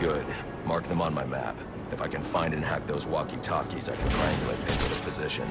Good. Mark them on my map. If I can find and hack those walkie-talkies, I can triangulate their position.